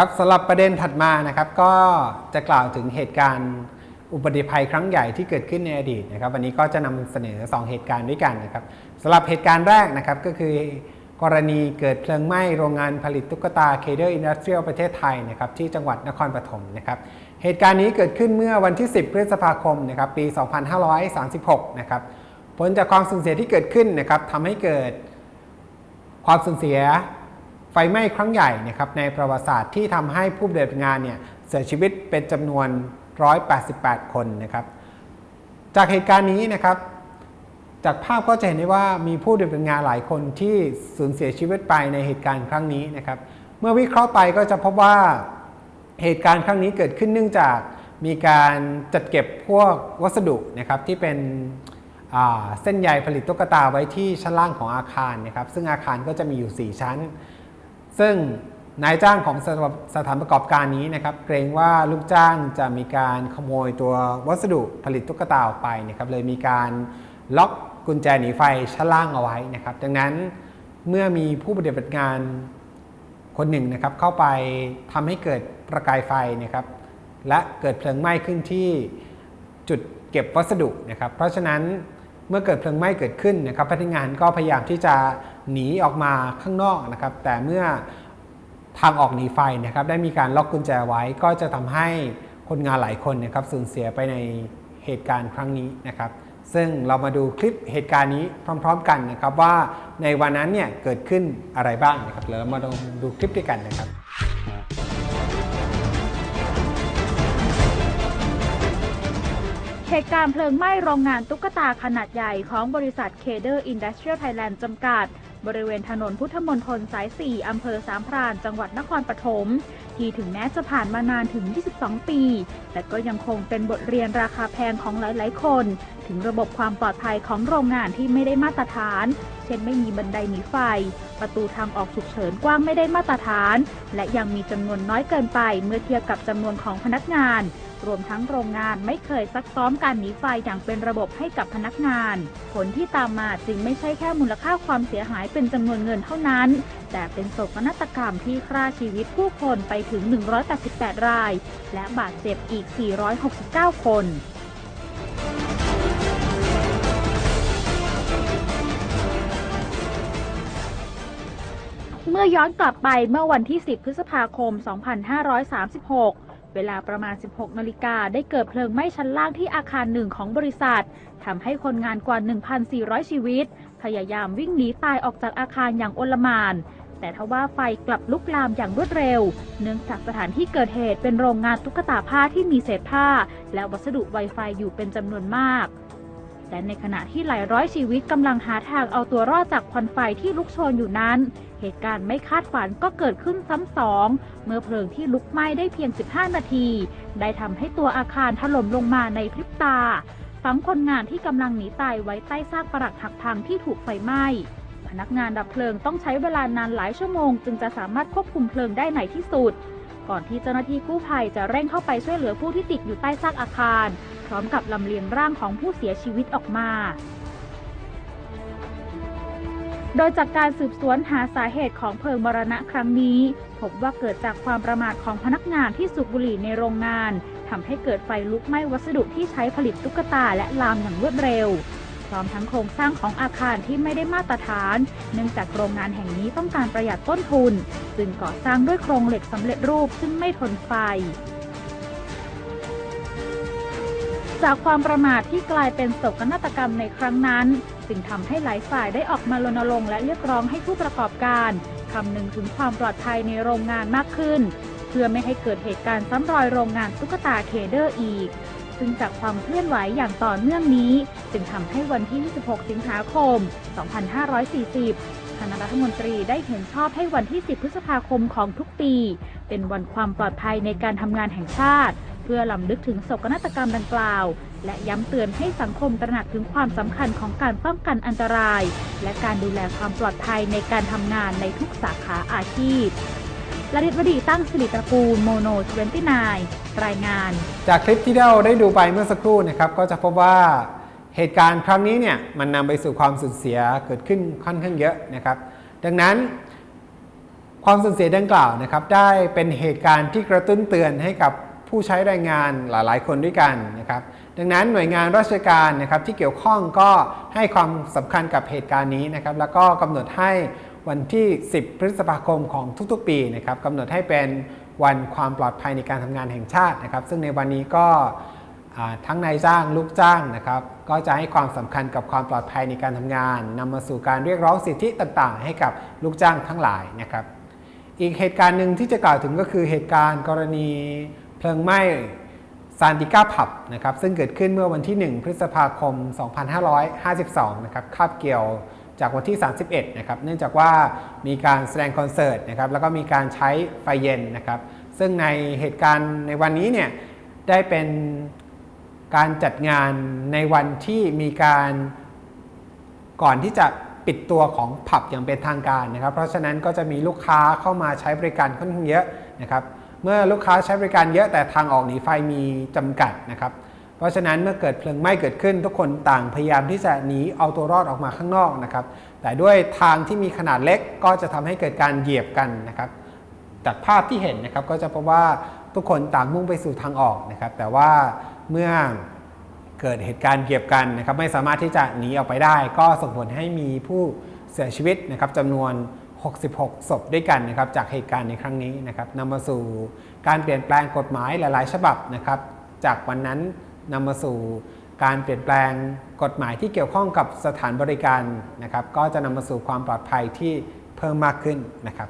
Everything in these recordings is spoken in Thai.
ครับสำหรับประเด็นถัดมานะครับก็จะกล่าวถึงเหตุการณ์อุบัติภัยครั้งใหญ่ที่เกิดขึ้นในอดีตนะครับวันนี้ก็จะนำเสนอ 2 เหตุการณ์ด้วยกันนะครับสำหรับเหตุการณ์แรกนะครับก็คือกรณีเกิดเพลิงไหม้โรงงานผลิตตุ๊กตาเคเดอร์อินดัสเทรียลประเทศไทยนะครับที่จังหวัดนครปฐมนะครับเหตุการณ์นี้เกิดขึ้นเมื่อวันที่ 10 พฤษภาคมนะครับปี 2536 นะครับผลจากความสูญเสียที่เกิดขึ้นนะครับทำให้เกิดความสูญเสีย ไฟไหม้ครั้งใหญ่นะครับในประวัติศาสตร์ที่ทำให้ผู้ปฏิบัติงานเนี่ยเสียชีวิตเป็นจำนวน 188 คนนะครับ จากเหตุการณ์นี้นะครับ จากภาพก็จะเห็นได้ว่ามีผู้ปฏิบัติงานหลายคนที่สูญเสียชีวิตไปในเหตุการณ์ครั้งนี้นะครับ เมื่อวิเคราะห์ไปก็จะพบว่าเหตุการณ์ครั้งนี้เกิดขึ้นเนื่องจากมีการจัดเก็บพวกวัสดุนะครับที่เป็นเส้นใยผลิตตุ๊กตาไว้ที่ชั้นล่างของอาคารนะครับ ซึ่งอาคารก็จะมีอยู่ 4 ชั้น ซึ่งนายจ้างของสถานประกอบการนี้นะครับ เกรงว่าลูกจ้างจะมีการขโมยตัววัสดุผลิตตุ๊กตาออกไปนะครับเลยมีการล็อกกุญแจหนีไฟชั้นล่างเอาไว้นะครับ ดังนั้นเมื่อมีผู้ปฏิบัติงานคนหนึ่งนะครับเข้าไปทำให้เกิดประกายไฟนะครับ และเกิดเพลิงไหม้ขึ้นที่จุดเก็บวัสดุนะครับ เพราะฉะนั้นเมื่อเกิดเพลิงไหม้เกิดขึ้นนะครับ พนักงานก็พยายามที่จะ หนีออกมาข้างนอกนะครับ แต่เมื่อทางออกหนีไฟนะครับ ได้มีการล็อกกุญแจไว้ ก็จะทำให้คนงานหลายคนนะครับสูญเสียไปในเหตุการณ์ครั้งนี้นะครับ ซึ่งเรามาดูคลิปเหตุการณ์นี้พร้อม ๆ กันนะครับว่าในวันนั้นเนี่ยเกิดขึ้นอะไรบ้างนะครับเดี๋ยวเรามาดูดูคลิปด้วยกันนะครับเหตุการณ์เพลิงไหม้โรงงานตุ๊กตาขนาดใหญ่ของบริษัทเคเดอร์อินดัสเทรียลไทยแลนด์จำกัด บริเวณถนนพุทธมณฑลสาย 4 อำเภอสามพราน จังหวัดนครปฐม ที่ถึงแม้จะผ่านมานานถึง 22 ปี แต่ก็ยังคงเป็นบทเรียนราคาแพงของหลาย ๆ คน ถึงระบบความปลอดภัยของโรงงานที่ไม่ได้มาตรฐาน เช่นไม่มีบันไดหนีไฟ ประตูทางออกฉุกเฉินกว้างไม่ได้มาตรฐาน และยังมีจำนวนน้อยเกินไปเมื่อเทียบกับจำนวนของพนักงาน รวมทั้งโรงงานไม่เคยซักซ้อมการหนีไฟอย่างเป็นระบบให้กับพนักงาน ผลที่ตามมาจึงไม่ใช่แค่มูลค่าความเสียหายเป็นจำนวนเงินเท่านั้น แต่เป็นโศกนาฏกรรมที่ฆ่าชีวิตผู้คนไปถึง 188 ราย และบาดเจ็บอีก 469 คนเมื่อย้อนกลับไปเมื่อวันที่ 10 พฤษภาคม 2536 เวลาประมาณ 16 นาฬิกาได้เกิดเพลิงไหม้ชั้นล่างที่อาคารหนึ่งของบริษัททำให้คนงานกว่า 1,400 ชีวิต พยายามวิ่งหนีตายออกจากอาคารอย่างโอลมาน แต่ทว่าไฟกลับลุกลามอย่างรวดเร็ว เนื่องจากสถานที่เกิดเหตุเป็นโรงงานตุ๊กตาผ้าที่มีเศษผ้า และวัสดุไวไฟอยู่เป็นจำนวนมาก และในขณะที่หลายร้อยชีวิตกำลังหาทางเอาตัวรอดจากควันไฟที่ลุกโชนอยู่นั้น เหตุการณ์ไม่คาดฝันก็เกิดขึ้นซ้ำสอง เมื่อเพลิงที่ลุกไหม้ได้เพียง 15 นาที ได้ทำให้ตัวอาคารถล่มลงมาในพริบตา ฝังคนงานที่กำลังหนีตายไว้ใต้ซากปรักหักพังที่ถูกไฟไหม้ พนักงานดับเพลิงต้องใช้เวลานานหลายชั่วโมง จึงจะสามารถควบคุมเพลิงได้ในที่สุด ก่อนที่เจ้าหน้าที่กู้ภัยจะเร่งเข้าไปช่วยเหลือผู้ที่ติดอยู่ใต้ซากอาคาร พร้อมกับลำเลียงร่างของผู้เสียชีวิตออกมา โดยจากการสืบสวนหาสาเหตุของเพลิงมรณะครั้งนี้ พบว่าเกิดจากความประมาทของพนักงานที่สูบบุหรี่ในโรงงานทำให้เกิดไฟลุกไหม้วัสดุที่ใช้ผลิตตุ๊กตาและลามอย่างรวดเร็ว พร้อมทั้งโครงสร้างของอาคารที่ไม่ได้มาตรฐาน เนื่องจากโรงงานแห่งนี้ต้องการประหยัดต้นทุน จึงก่อสร้างด้วยโครงเหล็กสำเร็จรูปซึ่งไม่ทนไฟจากความประมาทที่กลายเป็นโศกนาฏกรรมในครั้งนั้น จึงทำให้หลายฝ่ายได้ออกมารณรงค์และเรียกร้องให้ผู้ประกอบการคำนึงถึงความปลอดภัยในโรงงานมากขึ้น เพื่อไม่ให้เกิดเหตุการณ์ซ้ำรอยโรงงานตุ๊กตาเคเดอร์อีก ซึ่งจากความเคลื่อนไหวอย่างต่อเนื่องนี้ จึงทำให้วันที่ 26 สิงหาคม 2540 คณะรัฐมนตรีได้เห็นชอบให้วันที่ 10 พฤษภาคมของทุกปี เป็นวันความปลอดภัยในการทำงานแห่งชาติ เพื่อลำลึกถึงโศกนาฏกรรมดังกล่าว และย้ำเตือนให้สังคมตระหนักถึงความสำคัญของการป้องกันอันตราย และการดูแลความปลอดภัยในการทำงานในทุกสาขาอาชีพ ลลิตวดีตั้งสิริตระกูลโมโน29 รายงาน จากคลิปที่เราได้ดูไปเมื่อสักครู่นะครับก็จะพบว่าเหตุการณ์ครั้งนี้เนี่ยมันนำไปสู่ความสูญเสียเกิดขึ้นค่อนข้างเยอะนะครับ ดังนั้น ความสูญเสียดังกล่าวนะครับ ได้เป็นเหตุการณ์ที่กระตุ้นเตือนให้กับผู้ใช้แรงงานหลาย ๆ คนด้วยกันนะครับ ดังนั้นหน่วยงานราชการนะครับที่เกี่ยวข้องก็ให้ความสำคัญกับเหตุการณ์นี้นะครับ แล้วก็กำหนดให้ วันที่ 10 พฤษภาคมของทุกๆ ปีนะครับกำหนดให้เป็นวันความปลอดภัยในการทำงานแห่งชาตินะครับ ซึ่งในวันนี้ก็ทั้งนายจ้างลูกจ้างนะครับ ก็จะให้ความสำคัญกับความปลอดภัยในการทำงานนำมาสู่การเรียกร้องสิทธิต่างๆ ให้กับลูกจ้างทั้งหลายนะครับ อีกเหตุการณ์หนึ่งที่จะกล่าวถึงก็คือเหตุการณ์กรณีเพลิงไหม้ซานติก้าผับนะครับซึ่งเกิดขึ้นเมื่อวันที่ 1 พฤษภาคม 2552 นะครับคาบเกี่ยว จากวันที่ 31 นะครับ เนื่องจากว่ามีการแสดงคอนเสิร์ตนะครับ แล้วก็มีการใช้ไฟเย็นนะครับ ซึ่งในเหตุการณ์ในวันนี้เนี่ยได้เป็นการจัดงานในวันที่มีการก่อนที่จะปิดตัวของผับอย่างเป็นทางการนะครับ เพราะฉะนั้นก็จะมีลูกค้าเข้ามาใช้บริการค่อนข้างเยอะนะครับ เมื่อลูกค้าใช้บริการเยอะแต่ทางออกหนีไฟมีจำกัดนะครับ เพราะฉะนั้นเมื่อเกิดเพลิงไหม้เกิดขึ้น ทุกคนต่างพยายามที่จะหนีเอาตัวรอดออกมาข้างนอกนะครับ แต่ด้วยทางที่มีขนาดเล็กก็จะทำให้เกิดการเหยียบกันนะครับจากภาพที่เห็นนะครับก็จะพบว่าทุกคนต่างมุ่งไปสู่ทางออกนะครับ แต่ว่าเมื่อเกิดเหตุการณ์เหยียบกันนะครับ ไม่สามารถที่จะหนีออกไปได้ ก็ส่งผลให้มีผู้เสียชีวิตนะครับจำนวน 66 ศพด้วยกันนะครับ จากเหตุการณ์ในครั้งนี้นะครับนำมาสู่การเปลี่ยนแปลงกฎหมายหลาย ๆ ฉบับนะครับ จากวันนั้น นำมาสู่การเปลี่ยนแปลงกฎหมายที่เกี่ยวข้องกับสถานบริการนะครับ ก็จะนำมาสู่ความปลอดภัยที่เพิ่มมากขึ้นนะครับ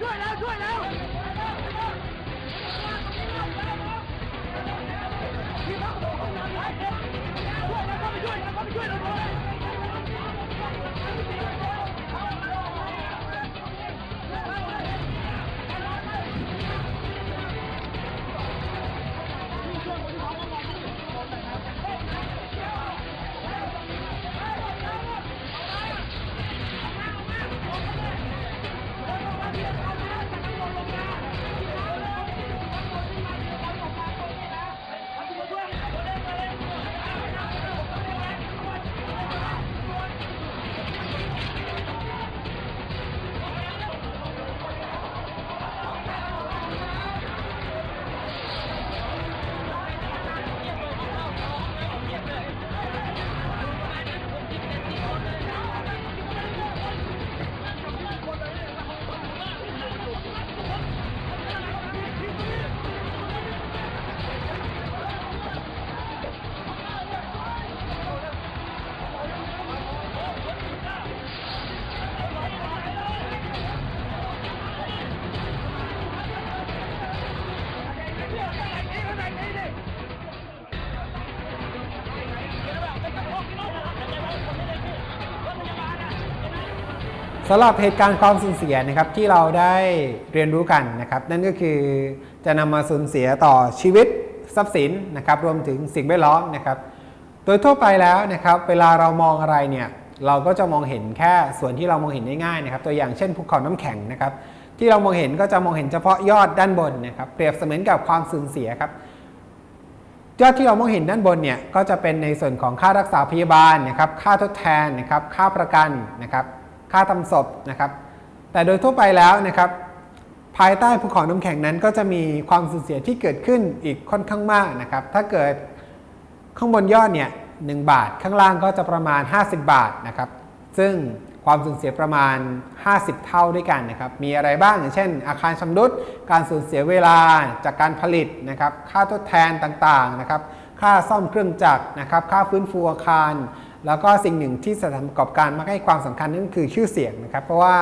ช่วยแสำหรับเหตุการณ์ความสูญเสียนะครับที่เราได้เรียนรู้กันนะครับนั่นก็คือจะนำมาสูญเสียต่อชีวิตทรัพย์สินนะครับรวมถึงสิ่งแวดล้อมนะครับ โดยทั่วไปแล้วนะครับเวลาเรามองอะไรเนี่ยเราก็จะมองเห็นแค่ส่วนที่เรามองเห็นได้ง่ายนะครับ ตัวอย่างเช่นภูเขาน้ำแข็งนะครับที่เรามองเห็นก็จะมองเห็นเฉพาะยอดด้านบนนะครับเปรียบเสมือนกับความสูญเสียครับยอดที่เรามองเห็นด้านบนเนี่ยก็จะเป็นในส่วนของค่ารักษาพยาบาลนะครับค่าทดแทนนะครับค่าประกันนะครับ ค่าทำศพนะครับ แต่โดยทั่วไปแล้วนะครับ ภายใต้ภูเขาน้ำแข็งนั้น ก็จะมีความสูญเสียที่เกิดขึ้นอีกค่อนข้างมากนะครับ ถ้าเกิดข้างบนยอดเนี่ยหบาท ข้างล่างก็จะประมาณ 50 บาทนะครับ ซึ่งความสูญเสียประมาณ 50 เท่าด้วยกันนะครับ มีอะไรบ้างอย่างเช่น อาคารชำรุด การสูญเสียเวลาจากการผลิตนะครับ ค่าทดแทนต่างๆนะครับ ค่าซ่อมเครื่องจักรนะครับ ค่าฟื้นฟูอาคาร แล้วก็สิ่งหนึ่งที่สถานประกอบการมักให้ความสำคัญนั่นคือชื่อเสียงนะครับ เพราะว่า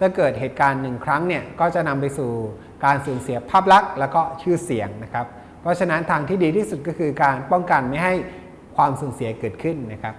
ถ้าเกิดเหตุการณ์หนึ่งครั้งเนี่ยก็จะนำไปสู่การสูญเสียภาพลักษณ์แล้วก็ชื่อเสียงนะครับ เพราะฉะนั้นทางที่ดีที่สุดก็คือการป้องกันไม่ให้ความสูญเสียเกิดขึ้นนะครับ